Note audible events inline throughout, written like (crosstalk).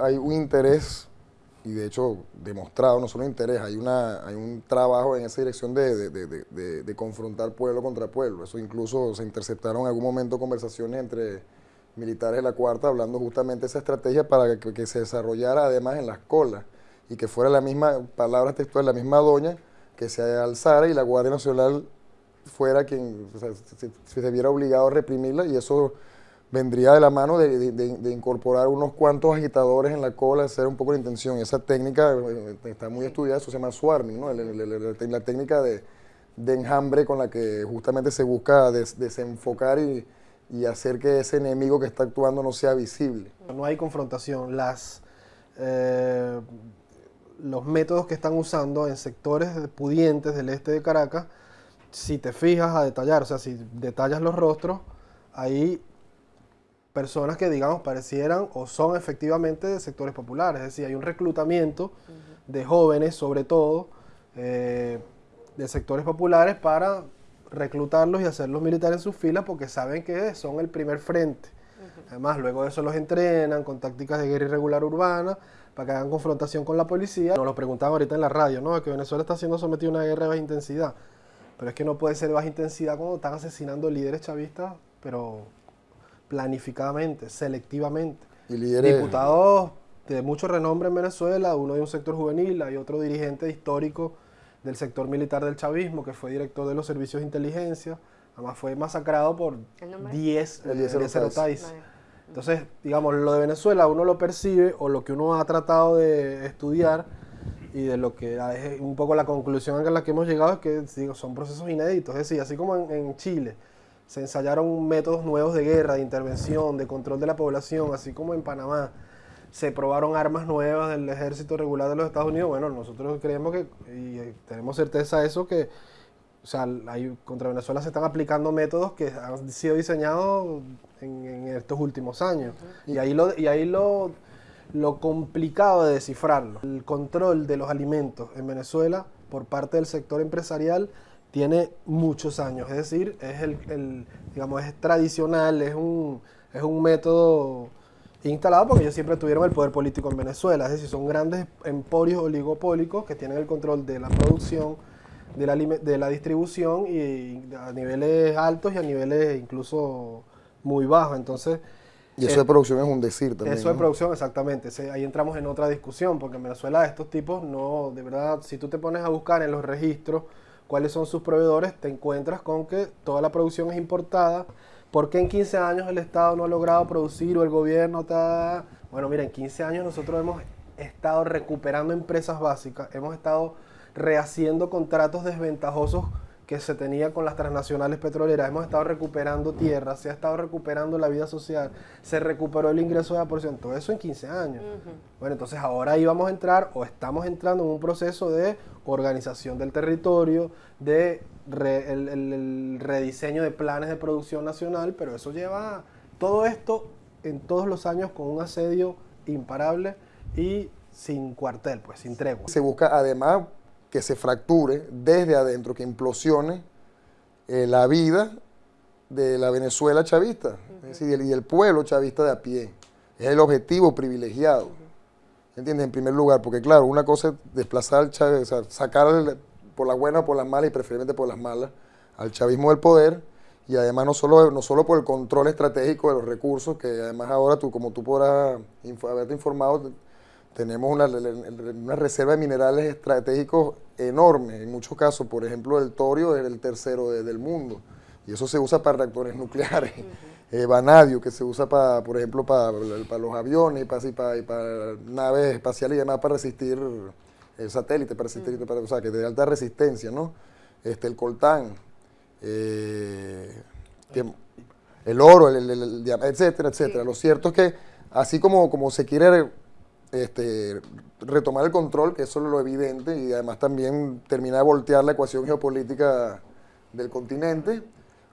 Hay un interés, y de hecho demostrado, no solo interés, hay, una, hay un trabajo en esa dirección de, de, confrontar pueblo contra pueblo. Eso incluso se interceptaron en algún momento conversaciones entre militares de la Cuarta hablando justamente de esa estrategia para que, que se desarrollara además en las colas y que fuera la misma, palabra textual, la misma doña que se alzara y la Guardia Nacional fuera quien se, viera obligado a reprimirla y eso vendría de la mano de, incorporar unos cuantos agitadores en la cola, hacer un poco la intención. Esa técnica eh, está muy estudiada, eso se llama swarming, ¿no? la, técnica de, enjambre con la que justamente se busca desenfocar y, hacer que ese enemigo que está actuando no sea visible. No hay confrontación. Las, eh, los métodos que están usando en sectores pudientes del este de Caracas, si te fijas a detallar, o sea, si detallas los rostros, hay personas que, digamos, parecieran o son efectivamente de sectores populares. Es decir, hay un reclutamiento de jóvenes, sobre todo, eh, de sectores populares para reclutarlos y hacerlos militares en sus filas porque saben que son el primer frente. Además, luego de eso los entrenan con tácticas de guerra irregular urbana para que hagan confrontación con la policía. Nos lo preguntaban ahorita en la radio, ¿no? Que Venezuela está siendo sometido a una guerra de baja intensidad. Pero es que no puede ser de baja intensidad cuando están asesinando líderes chavistas, pero planificadamente, selectivamente. ¿Y líderes? Diputados de mucho renombre en Venezuela, uno de un sector juvenil, hay otro dirigente histórico del sector militar del chavismo, que fue director de los servicios de inteligencia, además fue masacrado por 10 Tais. Entonces, digamos, lo de Venezuela uno lo percibe o lo que uno ha tratado de estudiar y de lo que es un poco la conclusión a la que hemos llegado es que digo, son procesos inéditos. Es decir, así como en, Chile se ensayaron métodos nuevos de guerra, de intervención, de control de la población, así como en Panamá se probaron armas nuevas del ejército regular de los Estados Unidos, bueno, nosotros creemos que, y eh, tenemos certeza de eso, que o sea, contra Venezuela se están aplicando métodos que han sido diseñados en, estos últimos años. Y ahí, lo, y ahí lo, lo complicado de descifrarlo. El control de los alimentos en Venezuela por parte del sector empresarial tiene muchos años. Es decir, es el, digamos, es tradicional, es un, es un método instalado porque ellos siempre tuvieron el poder político en Venezuela. Es decir, son grandes emporios oligopólicos que tienen el control de la producción, de la, de la distribución y a niveles altos y a niveles incluso muy bajos. Entonces, y eso de eh, producción es un decir también. Eso de producción, exactamente. ahí entramos en otra discusión, porque en Venezuela estos tipos no, de verdad, si tú te pones a buscar en los registros cuáles son sus proveedores, te encuentras con que toda la producción es importada. ¿Por qué en 15 años el Estado no ha logrado producir o el gobierno está...? Bueno, mira, en 15 años nosotros hemos estado recuperando empresas básicas, hemos estado rehaciendo contratos desventajosos que se tenía con las transnacionales petroleras. Hemos estado recuperando tierra, se ha estado recuperando la vida social, se recuperó el ingreso de la porción, todo eso en 15 años. Bueno, entonces ahora íbamos a entrar o estamos entrando en un proceso de organización del territorio, de el, rediseño de planes de producción nacional, pero eso lleva todo esto en todos los años con un asedio imparable y sin cuartel, pues sin tregua. Se busca además que se fracture desde adentro, que implosione eh, la vida de la Venezuela chavista y el pueblo chavista de a pie. Es el objetivo privilegiado. ¿Entiendes? En primer lugar, porque claro, una cosa es desplazar al chavismo, sacar por las buenas o por las malas y preferiblemente por las malas al chavismo del poder y además no solo, no solo por el control estratégico de los recursos, que además ahora tú, como tú podrás haberte informado, tenemos una, reserva de minerales estratégicos enorme, en muchos casos, por ejemplo, el torio es el tercero del mundo, y eso se usa para reactores (laughs) nucleares. Eh, vanadio, que se usa, para, por ejemplo, para, para los aviones y para, para, naves espaciales y demás, para resistir el satélite, para resistir, para, o sea, que de alta resistencia, ¿no? Este, el coltán, eh, el oro, el, etcétera, etcétera. Lo cierto es que, así como, como se quiere este, retomar el control, que eso es lo evidente, y además también terminar de voltear la ecuación geopolítica del continente,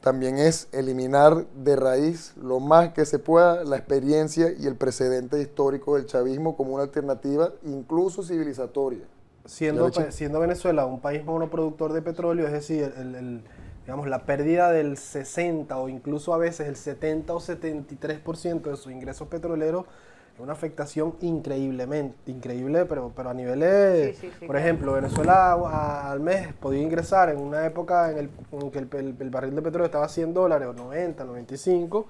también es eliminar de raíz lo más que se pueda la experiencia y el precedente histórico del chavismo como una alternativa incluso civilizatoria. Siendo, siendo Venezuela un país monoproductor de petróleo, es decir, digamos, la pérdida del 60 o incluso a veces el 70 o 73% de sus ingresos petroleros una afectación increíblemente, increíble, pero, pero a niveles, por ejemplo, Venezuela al mes podía ingresar en una época en, el, que el, barril de petróleo estaba a 100 dólares, o 90, 95,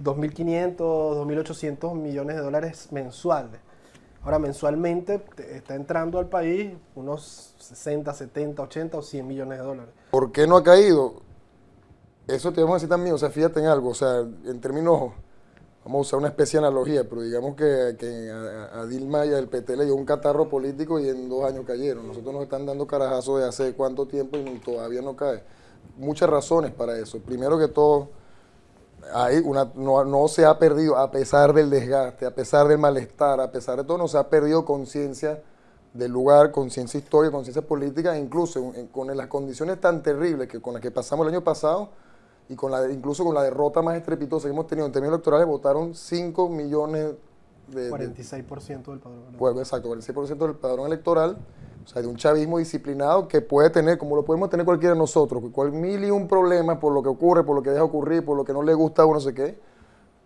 2.500, 2.800 millones de dólares mensuales. Ahora, mensualmente está entrando al país unos 60, 70, 80 o 100 millones de dólares. ¿Por qué no ha caído? Eso te vamos a decir también, o sea, fíjate en algo, o sea, en términos vamos a usar una especie de analogía, pero digamos que, a, Dilma y al PT le dio un catarro político y en dos años cayeron. Nosotros nos están dando carajazos de hace cuánto tiempo y todavía no cae. Muchas razones para eso. Primero que todo, hay una, no, se ha perdido, a pesar del desgaste, a pesar del malestar, a pesar de todo, no se ha perdido conciencia del lugar, conciencia histórica, conciencia política, e incluso con las condiciones tan terribles que con las que pasamos el año pasado, y con la incluso con la derrota más estrepitosa que hemos tenido en términos electorales, votaron 5 millones de... 46% del padrón electoral. Pues, exacto, 46% del padrón electoral, o sea, de un chavismo disciplinado que puede tener, como lo podemos tener cualquiera de nosotros, cual mil y un problemas por lo que ocurre, por lo que deja ocurrir, por lo que no le gusta a uno, no sé qué,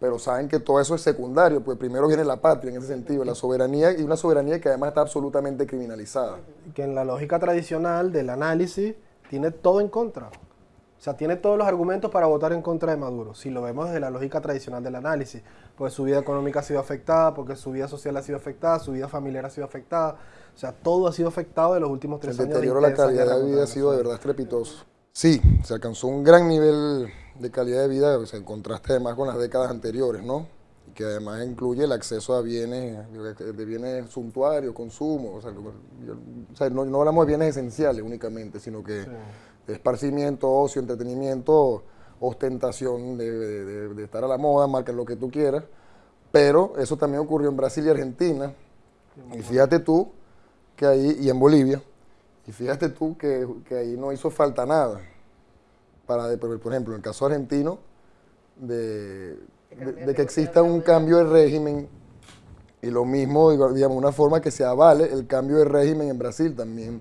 pero saben que todo eso es secundario, pues primero viene la patria en ese sentido, la soberanía y una soberanía que además está absolutamente criminalizada. Que en la lógica tradicional del análisis tiene todo en contra. O sea, tiene todos los argumentos para votar en contra de Maduro, si lo vemos desde la lógica tradicional del análisis, porque su vida económica ha sido afectada, porque su vida social ha sido afectada, su vida familiar ha sido afectada, o sea, todo ha sido afectado en los últimos tres años. El deterioro de la calidad de vida ha sido de verdad estrepitoso. Sí, se alcanzó un gran nivel de calidad de vida, o sea, en contraste además con las décadas anteriores, ¿no? Y que además incluye el acceso a bienes, de bienes suntuarios, consumo, o sea, no, hablamos de bienes esenciales únicamente, sino que esparcimiento, ocio, entretenimiento, ostentación de, estar a la moda, marca lo que tú quieras. Pero eso también ocurrió en Brasil y Argentina. Y fíjate tú que ahí, y en Bolivia, y fíjate tú que, ahí no hizo falta nada. Para, por ejemplo, en el caso argentino, de, de que exista un cambio de régimen y lo mismo, digamos, una forma que se avale el cambio de régimen en Brasil también,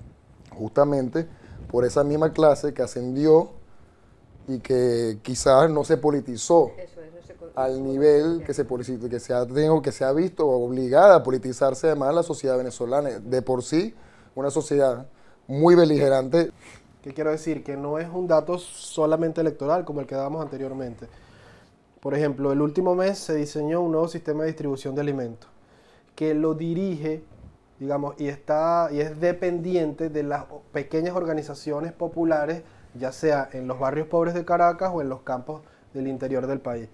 justamente por esa misma clase que ascendió y que quizás no se politizó al nivel que se, que se, ha, que se ha visto obligada a politizarse además la sociedad venezolana. De por sí, una sociedad muy beligerante. ¿Qué quiero decir? Que no es un dato solamente electoral como el que dábamos anteriormente. Por ejemplo, el último mes se diseñó un nuevo sistema de distribución de alimentos que lo dirige digamos, y, está, y es dependiente de las pequeñas organizaciones populares, ya sea en los barrios pobres de Caracas o en los campos del interior del país.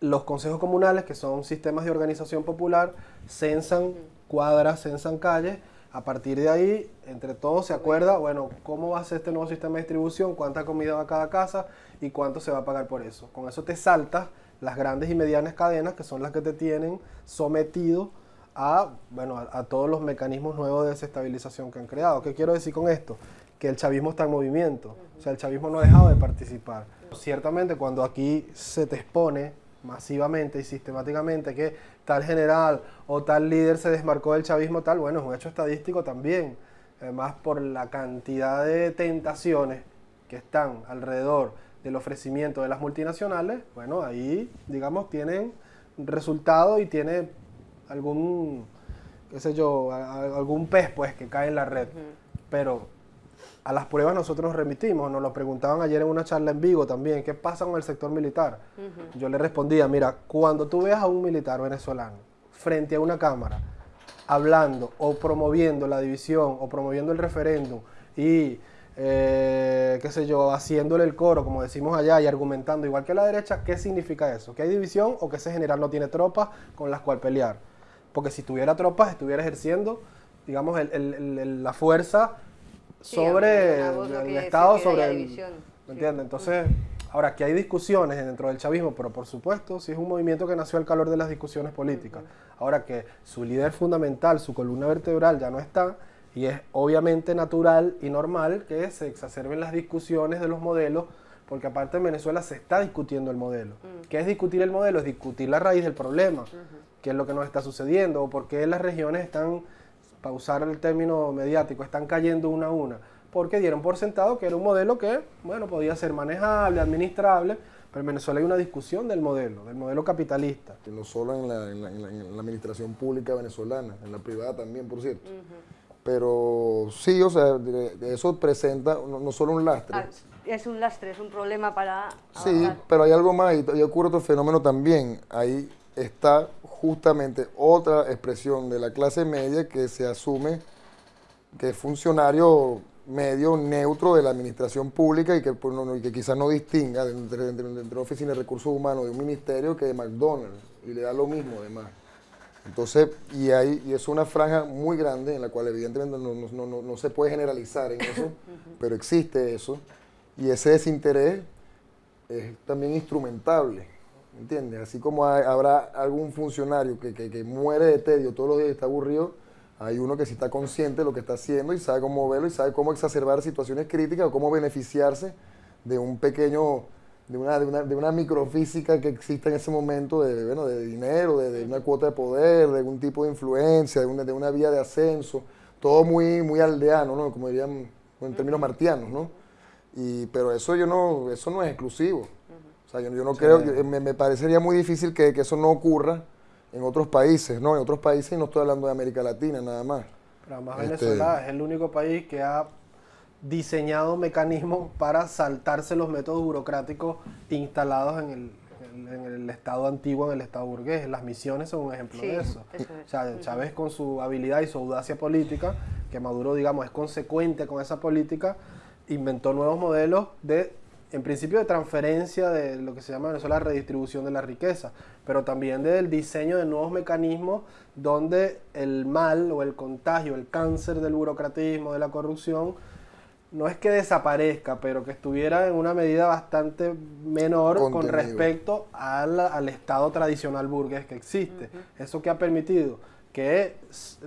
Los consejos comunales, que son sistemas de organización popular, censan cuadras, censan calles, a partir de ahí, entre todos se acuerda, bueno, cómo va a ser este nuevo sistema de distribución, cuánta comida va a cada casa y cuánto se va a pagar por eso. Con eso te saltas las grandes y medianas cadenas, que son las que te tienen sometido a, bueno, a, todos los mecanismos nuevos de desestabilización que han creado. ¿Qué quiero decir con esto? Que el chavismo está en movimiento, o sea, el chavismo no ha dejado de participar. Ciertamente cuando aquí se te expone masivamente y sistemáticamente que tal general o tal líder se desmarcó del chavismo, tal, bueno, es un hecho estadístico también. Además, por la cantidad de tentaciones que están alrededor del ofrecimiento de las multinacionales, bueno, ahí, digamos, tienen resultado y tiene algún, qué sé yo, algún pez pues que cae en la red. Pero a las pruebas nosotros nos remitimos, nos lo preguntaban ayer en una charla en Vigo también, ¿qué pasa con el sector militar? Yo le respondía, mira, cuando tú veas a un militar venezolano frente a una cámara, hablando o promoviendo la división o promoviendo el referéndum y eh, qué sé yo, haciéndole el coro, como decimos allá, y argumentando igual que la derecha, ¿qué significa eso? ¿Que hay división o que ese general no tiene tropas con las cuales pelear? Porque si tuviera tropas, estuviera ejerciendo, digamos, la fuerza sobre el, Estado, sobre el... ¿Me entiendes? Entonces, ahora, que hay discusiones dentro del chavismo, pero por supuesto, si es un movimiento que nació al calor de las discusiones políticas. Ahora que su líder fundamental, su columna vertebral ya no está, y es obviamente natural y normal que se exacerben las discusiones de los modelos, porque aparte en Venezuela se está discutiendo el modelo. Mm. ¿Qué es discutir el modelo? Es discutir la raíz del problema qué es lo que nos está sucediendo o por qué las regiones están, para usar el término mediático, están cayendo una a una. Porque dieron por sentado que era un modelo que, bueno, podía ser manejable, administrable, Pero en Venezuela hay una discusión del modelo, del modelo capitalista. no solo en la, en la, administración pública venezolana, en la privada también, por cierto. Pero sí, o sea, eso presenta no, solo un lastre. Ah, es un lastre, es un problema para... Sí, pero hay algo más y, ocurre otro fenómeno también. Ahí está justamente otra expresión de la clase media que se asume que es funcionario medio neutro de la administración pública y que, pues, que quizás no distinga entre, la oficina de recursos humanos de un ministerio que de McDonald's y le da lo mismo además. Entonces, y, hay, y es una franja muy grande en la cual evidentemente no, se puede generalizar en eso, pero existe eso, y ese desinterés es también instrumentable, ¿entiendes? Así como habrá algún funcionario que, que, muere de tedio todos los días y está aburrido, hay uno que sí está consciente de lo que está haciendo y sabe cómo verlo y sabe cómo exacerbar situaciones críticas o cómo beneficiarse de un pequeño, de una, de una, de una microfísica que existe en ese momento de, bueno, de dinero, de, una cuota de poder, de algún tipo de influencia, de una, de una vía de ascenso, todo muy, muy aldeano, ¿no? Como dirían en términos martianos, ¿no? Y, pero eso yo no, eso no es exclusivo. O sea, yo, no creo, me, me, parecería muy difícil que, que eso no ocurra en otros países, ¿no? En otros países, no estoy hablando de América Latina nada más. Pero además este, Venezuela es el único país que ha diseñado mecanismos para saltarse los métodos burocráticos instalados en el, en, el Estado antiguo, en el Estado burgués. Las misiones son un ejemplo de eso. O sea, Chávez con su habilidad y su audacia política, que Maduro, digamos, es consecuente con esa política, inventó nuevos modelos de en principio de transferencia de lo que se llama en Venezuela redistribución de la riqueza, pero también del diseño de nuevos mecanismos donde el mal o el contagio, el cáncer del burocratismo, de la corrupción, no es que desaparezca, pero que estuviera en una medida bastante menor con respecto al, Estado tradicional burgués que existe. Eso que ha permitido que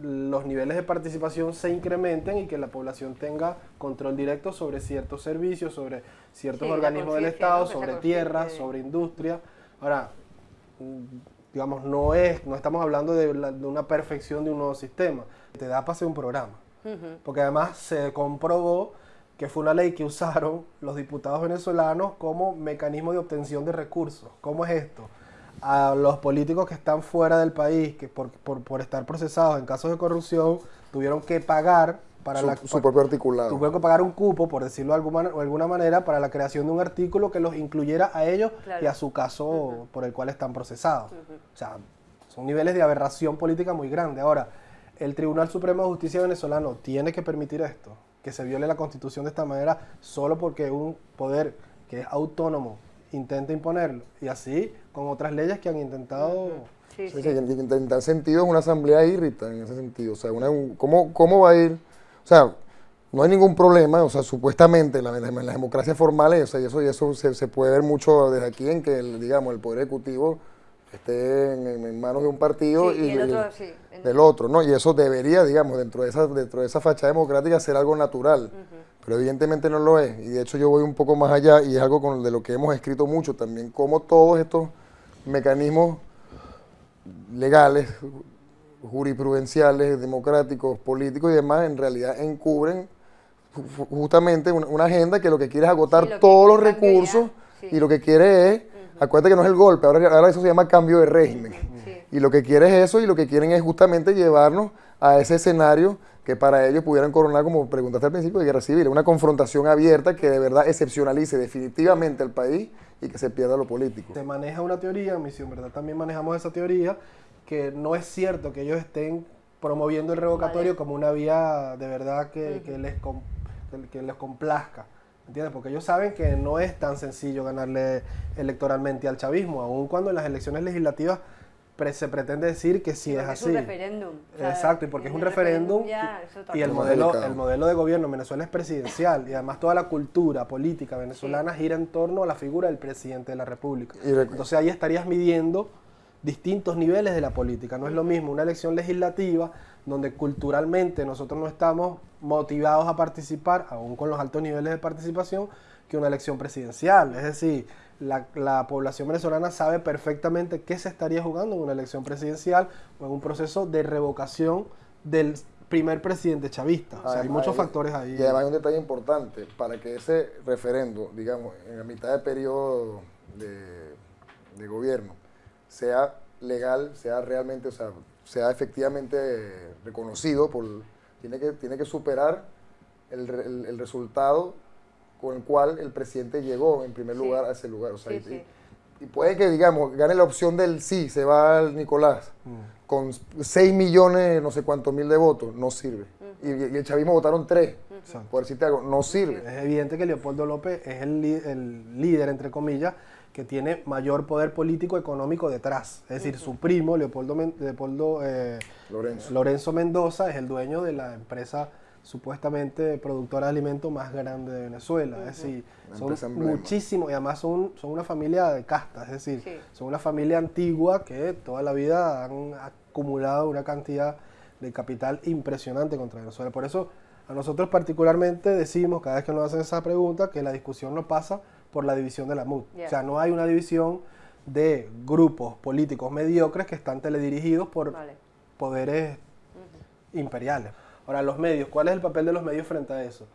los niveles de participación se incrementen y que la población tenga control directo sobre ciertos servicios, sobre ciertos organismos del Estado, sobre tierras, sobre industria. Ahora, digamos, no es, no estamos hablando de, una perfección de un nuevo sistema. Te da para hacer un programa. Porque además se comprobó que fue una ley que usaron los diputados venezolanos como mecanismo de obtención de recursos. ¿Cómo es esto? A los políticos que están fuera del país, que por, por, estar procesados en casos de corrupción, tuvieron que pagar para su, la, su propio articulado. Tuvieron que pagar un cupo, por decirlo de alguna, alguna manera, para la creación de un artículo que los incluyera a ellos y a su caso por el cual están procesados. O sea, son niveles de aberración política muy grandes. Ahora, el Tribunal Supremo de Justicia venezolano tiene que permitir esto, que se viole la constitución de esta manera, solo porque un poder que es autónomo intenta imponerlo. Y así con otras leyes que han intentado... Sí, sí, en tal sentido es una asamblea irrita en ese sentido. O sea, una, ¿cómo, ¿cómo va a ir? O sea, no hay ningún problema, o sea, supuestamente en la, la democracia formal, o sea, y eso, y eso se, se, puede ver mucho desde aquí en que, el, digamos, el Poder Ejecutivo esté en, manos de un partido y, del otro, ¿no? Y eso debería, digamos, dentro de esa, dentro de esa fachada democrática ser algo natural pero evidentemente no lo es. Y de hecho yo voy un poco más allá y es algo con, de lo que hemos escrito mucho también, cómo todos estos mecanismos legales, jurisprudenciales, democráticos, políticos y demás, en realidad encubren justamente una, agenda que lo que quiere es agotar todos los recursos y lo que quiere es, acuérdate que no es el golpe, ahora, ahora eso se llama cambio de régimen. Y lo que quiere es eso y lo que quieren es justamente llevarnos a ese escenario que para ellos pudieran coronar, como preguntaste al principio, de guerra civil, una confrontación abierta que de verdad excepcionalice definitivamente el país y que se pierda lo político. Se maneja una teoría, misión, ¿verdad? También manejamos esa teoría, que no es cierto que ellos estén promoviendo el revocatorio como una vía de verdad que, les, que les complazca. ¿Entiendes? Porque ellos saben que no es tan sencillo ganarle electoralmente al chavismo, aun cuando en las elecciones legislativas se pretende decir que sí es así. Es un referéndum. Exacto, y porque es un referéndum, y el modelo, el modelo de gobierno en Venezuela es presidencial y además toda la cultura política venezolana gira en torno a la figura del presidente de la República. Entonces ahí estarías midiendo distintos niveles de la política. No es lo mismo una elección legislativa donde culturalmente nosotros no estamos motivados a participar, aún con los altos niveles de participación, que una elección presidencial. Es decir, la, población venezolana sabe perfectamente qué se estaría jugando en una elección presidencial o en un proceso de revocación del primer presidente chavista. o sea, hay muchos factores ahí. Y además hay un detalle importante, para que ese referendo, digamos, en la mitad del periodo de, de gobierno sea legal, sea realmente, o sea, sea efectivamente reconocido, por, tiene, que, tiene que superar el, el- el resultado con el cual el presidente llegó en primer Sí. lugar a ese lugar. O sea, Sí, y- sí. y, y puede que, digamos, gane la opción del sí, se va al Nicolás, Mm. con 6 millones, no sé cuántos mil de votos, no sirve. y, y el chavismo votaron 3, Exacto. por decirte algo, no sirve. Es evidente que Leopoldo López es el, líder, entre comillas, que tiene mayor poder político económico detrás. Es decir, su primo, Leopoldo, Men- Leopoldo eh, Lorenzo. Lorenzo Mendoza, es el dueño de la empresa supuestamente productora de alimentos más grande de Venezuela. Es decir, Una son muchísimos y además son, son una familia de casta, es decir, Sí. son una familia antigua que toda la vida han acumulado una cantidad de capital impresionante contra Venezuela. Por eso a nosotros particularmente decimos cada vez que nos hacen esa pregunta que la discusión no pasa por la división de la MUD. O sea, no hay una división de grupos políticos mediocres que están teledirigidos por Vale. poderes imperiales. Ahora, los medios, ¿cuál es el papel de los medios frente a eso?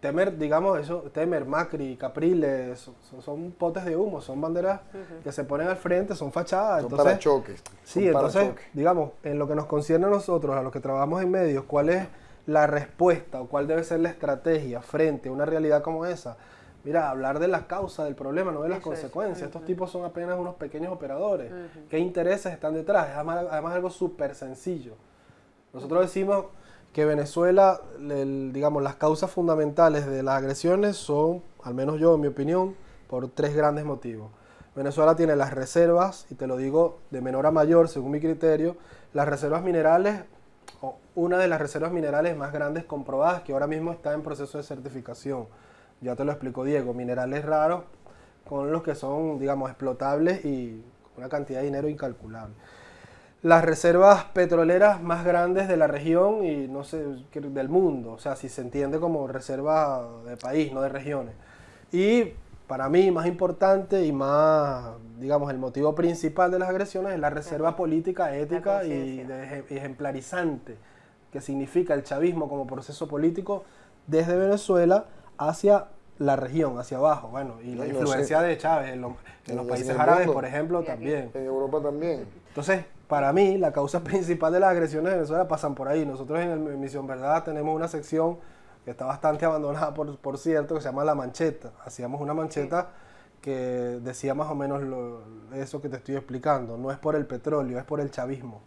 Temer, digamos, eso, Temer, Macri, Capriles, son, potes de humo, son banderas que se ponen al frente, son fachadas. Son entonces, parachoques. Sí, son entonces, parachoques. digamos, en lo que nos concierne a nosotros, a los que trabajamos en medios, ¿cuál es la respuesta o cuál debe ser la estrategia frente a una realidad como esa? Mira, hablar de las causas del problema, no de las Eso es. consecuencias. Estos tipos son apenas unos pequeños operadores. ¿Qué intereses están detrás? Es además, además algo súper sencillo. Nosotros decimos que Venezuela, el- digamos, las causas fundamentales de las agresiones son, al menos yo, en mi opinión, por tres grandes motivos. Venezuela tiene las reservas, y te lo digo de menor a mayor, según mi criterio, las reservas minerales, una de las reservas minerales más grandes comprobadas, que ahora mismo está en proceso de certificación. Ya te lo explicó Diego, minerales raros con los que son, digamos, explotables y una cantidad de dinero incalculable las reservas petroleras más grandes de la región y no sé, del mundo, o sea, si se entiende como reserva de país, no de regiones. Y para mí, más importante y más, digamos, el motivo principal de las agresiones es la reserva política, ética y de eje- ejemplarizante que significa el chavismo como proceso político desde Venezuela hacia la región, hacia abajo. Bueno, y la influencia de Chávez en, los- en países árabes, por ejemplo, Y aquí. también. En Europa también. Entonces, para mí, la causa (laughs) principal de las agresiones de Venezuela pasan por ahí. Nosotros en, el- en Misión Verdad tenemos una sección que está bastante abandonada, por, cierto, que se llama La Mancheta. Hacíamos una mancheta que decía más o menos eso que te estoy explicando. No es por el petróleo, es por el chavismo.